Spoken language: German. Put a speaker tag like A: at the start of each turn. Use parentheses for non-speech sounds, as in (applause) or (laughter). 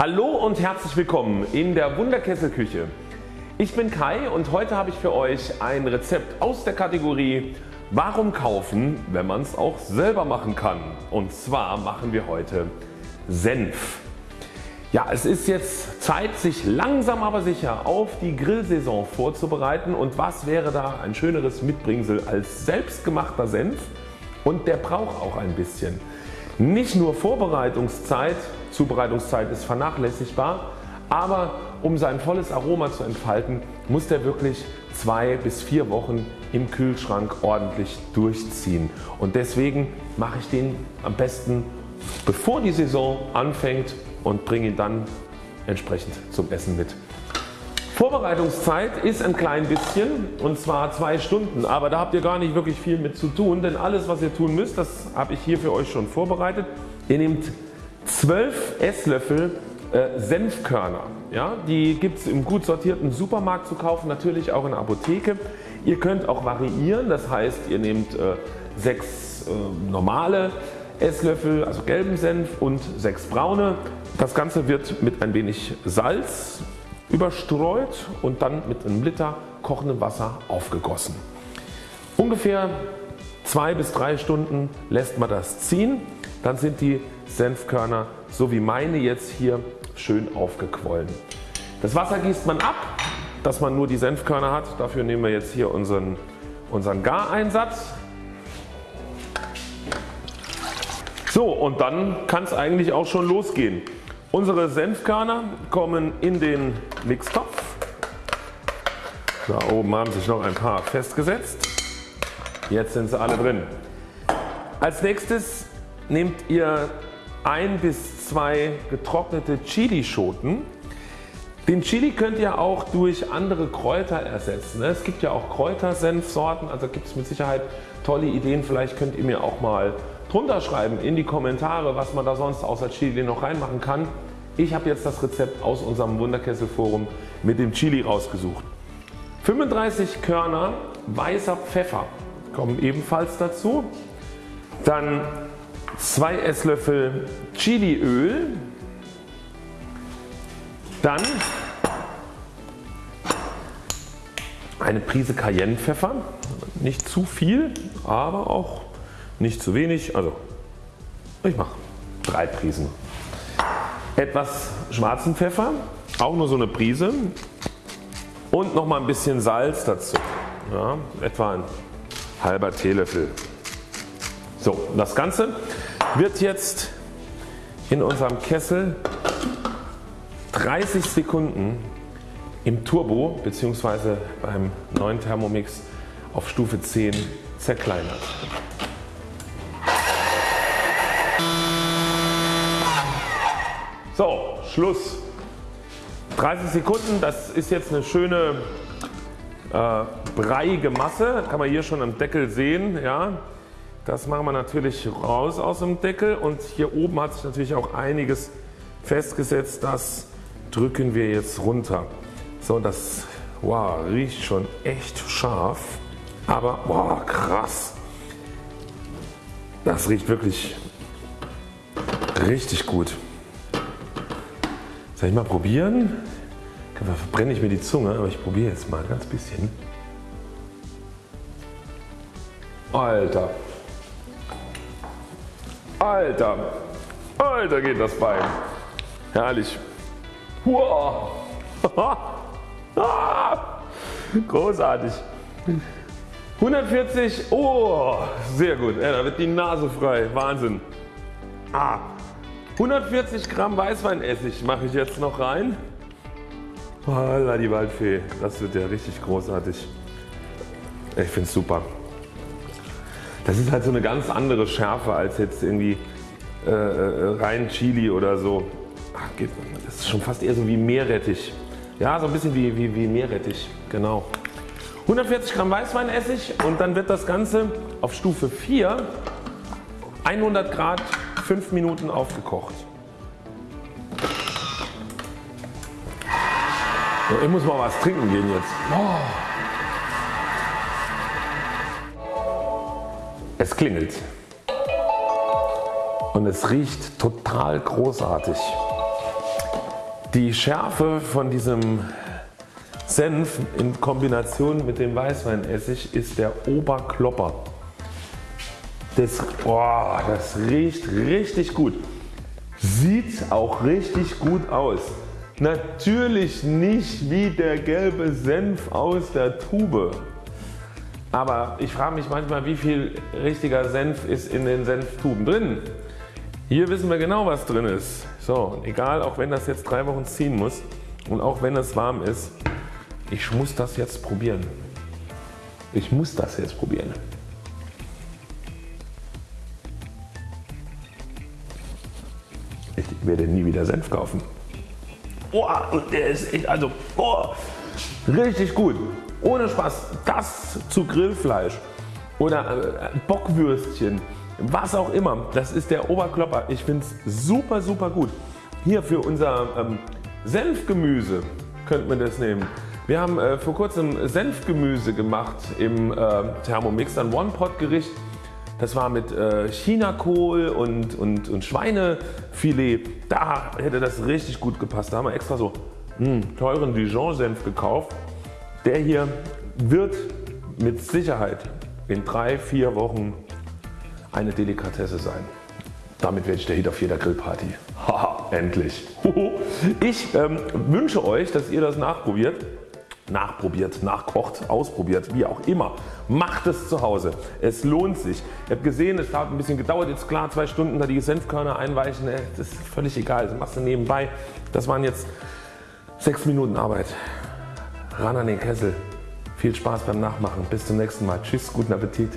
A: Hallo und herzlich willkommen in der Wunderkesselküche. Ich bin Kai und heute habe ich für euch ein Rezept aus der Kategorie Warum kaufen, wenn man es auch selber machen kann. Und zwar machen wir heute Senf. Ja, es ist jetzt Zeit sich langsam aber sicher auf die Grillsaison vorzubereiten und was wäre da ein schöneres Mitbringsel als selbstgemachter Senf und der braucht auch ein bisschen. Nicht nur Vorbereitungszeit, Zubereitungszeit ist vernachlässigbar, aber um sein volles Aroma zu entfalten muss der wirklich zwei bis vier Wochen im Kühlschrank ordentlich durchziehen und deswegen mache ich den am besten bevor die Saison anfängt und bringe ihn dann entsprechend zum Essen mit. Vorbereitungszeit ist ein klein bisschen und zwar zwei Stunden, aber da habt ihr gar nicht wirklich viel mit zu tun, denn alles was ihr tun müsst, das habe ich hier für euch schon vorbereitet. Ihr nehmt 12 Esslöffel äh, Senfkörner. Ja, die gibt es im gut sortierten Supermarkt zu kaufen, natürlich auch in der Apotheke. Ihr könnt auch variieren, das heißt ihr nehmt äh, 6 äh, normale Esslöffel, also gelben Senf und 6 braune. Das Ganze wird mit ein wenig Salz überstreut und dann mit einem Liter kochendem Wasser aufgegossen. Ungefähr 2 bis 3 Stunden lässt man das ziehen, dann sind die Senfkörner so wie meine jetzt hier schön aufgequollen. Das Wasser gießt man ab, dass man nur die Senfkörner hat. Dafür nehmen wir jetzt hier unseren, unseren Gareinsatz. So und dann kann es eigentlich auch schon losgehen. Unsere Senfkörner kommen in den Mixtopf. Da oben haben sich noch ein paar festgesetzt. Jetzt sind sie alle drin. Als nächstes nehmt ihr ein bis zwei getrocknete Chilischoten. Den Chili könnt ihr auch durch andere Kräuter ersetzen. Es gibt ja auch Kräutersenfsorten, also gibt es mit Sicherheit tolle Ideen. Vielleicht könnt ihr mir auch mal drunter schreiben in die Kommentare was man da sonst außer Chili noch reinmachen kann. Ich habe jetzt das Rezept aus unserem Wunderkessel Forum mit dem Chili rausgesucht. 35 Körner weißer Pfeffer kommen ebenfalls dazu. Dann 2 Esslöffel Chiliöl. Dann eine Prise Cayennepfeffer. Nicht zu viel, aber auch nicht zu wenig. Also ich mache drei Prisen. Etwas schwarzen Pfeffer, auch nur so eine Prise und noch mal ein bisschen Salz dazu. Ja, etwa ein halber Teelöffel. So, das Ganze wird jetzt in unserem Kessel 30 Sekunden im Turbo bzw. beim neuen Thermomix auf Stufe 10 zerkleinert. So, Schluss. 30 Sekunden, das ist jetzt eine schöne äh, breiige Masse, kann man hier schon am Deckel sehen. Ja. Das machen wir natürlich raus aus dem Deckel und hier oben hat sich natürlich auch einiges festgesetzt. Das drücken wir jetzt runter. So, das wow, riecht schon echt scharf, aber wow, krass. Das riecht wirklich richtig gut. Soll ich mal probieren? Da verbrenne ich mir die Zunge, aber ich probiere jetzt mal ganz bisschen. Alter. Alter. Alter geht das Bein. Herrlich. Wow. (laughs) Großartig. 140, oh sehr gut, ja, da wird die Nase frei, Wahnsinn. Ah, 140 Gramm Weißweinessig mache ich jetzt noch rein. Holla die Waldfee, das wird ja richtig großartig. Ich finde es super. Das ist halt so eine ganz andere Schärfe als jetzt irgendwie äh, äh rein Chili oder so. Ach, das ist schon fast eher so wie Meerrettich. Ja, so ein bisschen wie, wie, wie Meerrettich, genau. 140 Gramm Weißweinessig und dann wird das Ganze auf Stufe 4 100 Grad 5 Minuten aufgekocht. So, ich muss mal was trinken gehen jetzt. Oh. Es klingelt und es riecht total großartig. Die Schärfe von diesem Senf in Kombination mit dem Weißweinessig ist der Oberklopper. Das, oh, das riecht richtig gut. Sieht auch richtig gut aus. Natürlich nicht wie der gelbe Senf aus der Tube. Aber ich frage mich manchmal wie viel richtiger Senf ist in den Senftuben drin. Hier wissen wir genau was drin ist. So, egal auch wenn das jetzt drei Wochen ziehen muss und auch wenn es warm ist, ich muss das jetzt probieren. Ich muss das jetzt probieren. Werde nie wieder Senf kaufen. Oh, der ist echt, also, oh, richtig gut. Ohne Spaß, das zu Grillfleisch oder äh, Bockwürstchen, was auch immer, das ist der Oberklopper. Ich finde es super super gut. Hier für unser ähm, Senfgemüse könnte man das nehmen. Wir haben äh, vor kurzem Senfgemüse gemacht im äh, Thermomix, ein One-Pot Gericht. Das war mit äh, Chinakohl und, und, und Schweinefilet. Da hätte das richtig gut gepasst. Da haben wir extra so mh, hm, teuren Dijon Senf gekauft. Der hier wird mit Sicherheit in 3-4 Wochen eine Delikatesse sein. Damit werde ich der Hit auf jeder Grillparty. Haha, (laughs) endlich. (laughs) Ich ähm, wünsche euch, dass ihr das nachprobiert nachprobiert, nachkocht, ausprobiert, wie auch immer. Macht es zu Hause. Es lohnt sich. Ihr habt gesehen, es hat ein bisschen gedauert. Jetzt klar zwei Stunden da die Senfkörner einweichen. Äh, das ist völlig egal. Das machst du nebenbei. Das waren jetzt sechs Minuten Arbeit. Ran an den Kessel. Viel Spaß beim Nachmachen. Bis zum nächsten Mal. Tschüss, guten Appetit.